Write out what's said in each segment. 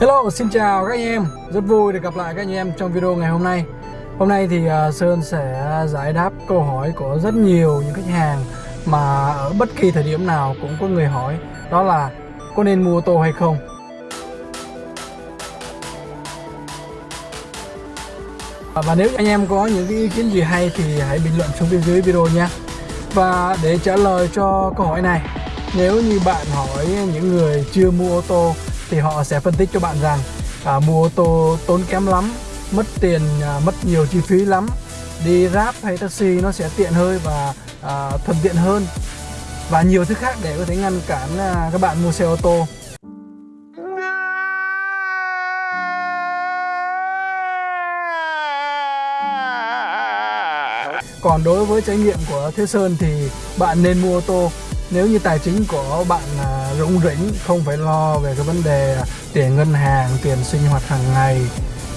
Hello, xin chào các anh em. Rất vui được gặp lại các anh em trong video ngày hôm nay. Hôm nay thì à, Sơn sẽ giải đáp câu hỏi của rất nhiều những khách hàng Mà ở bất kỳ thời điểm nào cũng có người hỏi Đó là có nên mua ô tô hay không? À, và nếu anh em có những ý kiến gì hay thì hãy bình luận xuống bên dưới video nhé Và để trả lời cho câu hỏi này Nếu như bạn hỏi những người chưa mua ô tô thì họ sẽ phân tích cho bạn rằng à, mua ô tô tốn kém lắm mất tiền à, mất nhiều chi phí lắm. Đi Grab hay taxi nó sẽ tiện hơn và à, thuận tiện hơn và nhiều thứ khác để có thể ngăn cản à, các bạn mua xe ô tô. Còn đối với trải nghiệm của Thế Sơn thì bạn nên mua ô tô. Nếu như tài chính của bạn à, rủng rỉnh không phải lo về cái vấn đề tiền ngân hàng tiền sinh hoạt hàng ngày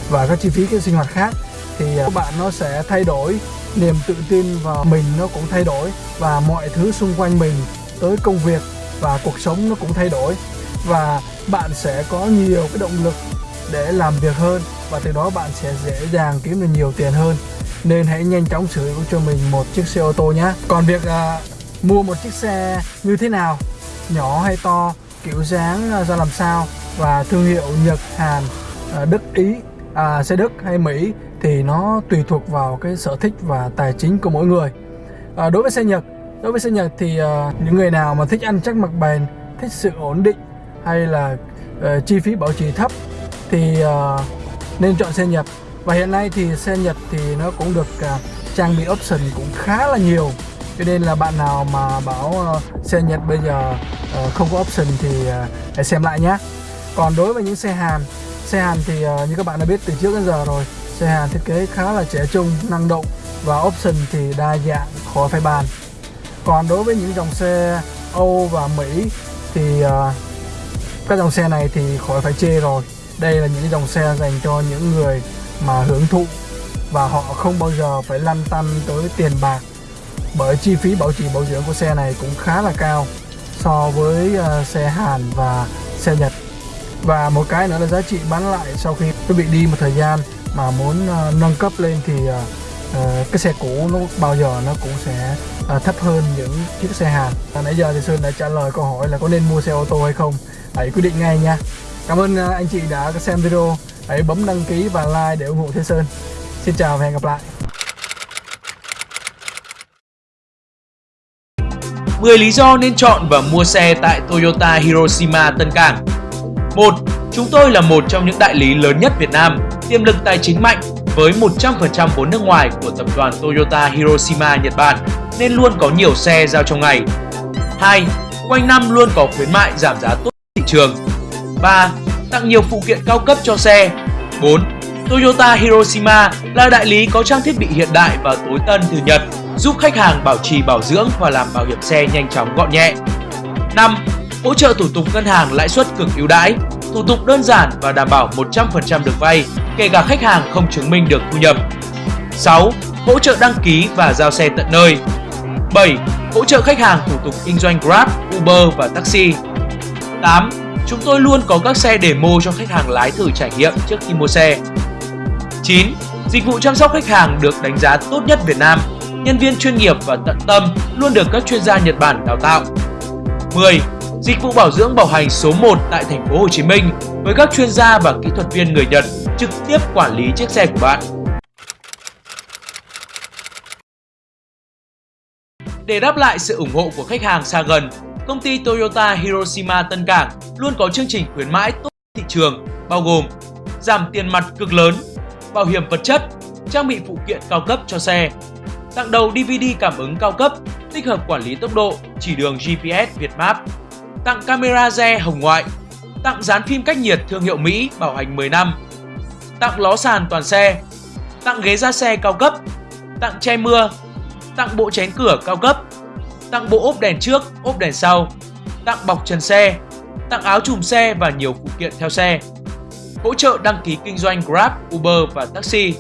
và các chi phí cái sinh hoạt khác thì các bạn nó sẽ thay đổi niềm tự tin vào mình nó cũng thay đổi và mọi thứ xung quanh mình tới công việc và cuộc sống nó cũng thay đổi. Và bạn sẽ có nhiều cái động lực để làm việc hơn và từ đó bạn sẽ dễ dàng kiếm được nhiều tiền hơn. Nên hãy nhanh chóng sở hữu cho mình một chiếc xe ô tô nhé. Còn việc à, mua một chiếc xe như thế nào? Nhỏ hay to kiểu dáng à, ra làm sao và thương hiệu Nhật Hàn à, Đức Ý à, xe Đức hay Mỹ thì nó tùy thuộc vào cái sở thích và tài chính của mỗi người. À, đối với xe Nhật đối với xe Nhật thì à, những người nào mà thích ăn chắc mặc bền thích sự ổn định hay là à, chi phí bảo trì thấp thì à, nên chọn xe Nhật. Và hiện nay thì xe Nhật thì nó cũng được à, trang bị option cũng khá là nhiều cho nên là bạn nào mà bảo uh, xe Nhật bây giờ uh, không có option thì uh, hãy xem lại nhé. Còn đối với những xe Hàn xe Hàn thì uh, như các bạn đã biết từ trước đến giờ rồi xe Hàn thiết kế khá là trẻ trung năng động và option thì đa dạng khó phải bàn. Còn đối với những dòng xe Âu và Mỹ thì uh, các dòng xe này thì khỏi phải chê rồi. Đây là những dòng xe dành cho những người mà hưởng thụ và họ không bao giờ phải lăn tăn tới tiền bạc bởi chi phí bảo trì bảo dưỡng của xe này cũng khá là cao so với uh, xe Hàn và xe Nhật. Và một cái nữa là giá trị bán lại sau khi quý vị đi một thời gian mà muốn uh, nâng cấp lên thì uh, uh, cái xe cũ nó bao giờ nó cũng sẽ uh, thấp hơn những chiếc xe Hàn. À, nãy giờ thì Sơn đã trả lời câu hỏi là có nên mua xe ô tô hay không? Hãy quyết định ngay nha. Cảm ơn uh, anh chị đã xem video. Hãy bấm đăng ký và like để ủng hộ Thế Sơn. Xin chào và hẹn gặp lại. 10 lý do nên chọn và mua xe tại Toyota Hiroshima Tân Cảng 1. Chúng tôi là một trong những đại lý lớn nhất Việt Nam, tiềm lực tài chính mạnh với 100% vốn nước ngoài của tập đoàn Toyota Hiroshima Nhật Bản nên luôn có nhiều xe giao trong ngày. 2. Quanh năm luôn có khuyến mại giảm giá tốt thị trường. 3. Tặng nhiều phụ kiện cao cấp cho xe. 4. Toyota Hiroshima là đại lý có trang thiết bị hiện đại và tối tân từ Nhật giúp khách hàng bảo trì bảo dưỡng và làm bảo hiểm xe nhanh chóng gọn nhẹ. 5. Hỗ trợ thủ tục ngân hàng lãi suất cực ưu đãi, thủ tục đơn giản và đảm bảo 100% được vay, kể cả khách hàng không chứng minh được thu nhập. 6. Hỗ trợ đăng ký và giao xe tận nơi. 7. Hỗ trợ khách hàng thủ tục kinh doanh Grab, Uber và taxi. 8. Chúng tôi luôn có các xe demo cho khách hàng lái thử trải nghiệm trước khi mua xe. 9. Dịch vụ chăm sóc khách hàng được đánh giá tốt nhất Việt Nam nhân viên chuyên nghiệp và tận tâm luôn được các chuyên gia Nhật Bản đào tạo. 10. Dịch vụ bảo dưỡng bảo hành số 1 tại thành phố Hồ Chí Minh với các chuyên gia và kỹ thuật viên người Nhật trực tiếp quản lý chiếc xe của bạn. Để đáp lại sự ủng hộ của khách hàng xa gần, công ty Toyota Hiroshima Tân Cảng luôn có chương trình khuyến mãi tốt thị trường bao gồm giảm tiền mặt cực lớn, bảo hiểm vật chất, trang bị phụ kiện cao cấp cho xe, tặng đầu DVD cảm ứng cao cấp, tích hợp quản lý tốc độ, chỉ đường GPS việt map, tặng camera re hồng ngoại, tặng dán phim cách nhiệt thương hiệu Mỹ bảo hành 10 năm, tặng ló sàn toàn xe, tặng ghế da xe cao cấp, tặng che mưa, tặng bộ chén cửa cao cấp, tặng bộ ốp đèn trước, ốp đèn sau, tặng bọc trần xe, tặng áo chùm xe và nhiều phụ kiện theo xe, hỗ trợ đăng ký kinh doanh Grab, Uber và taxi,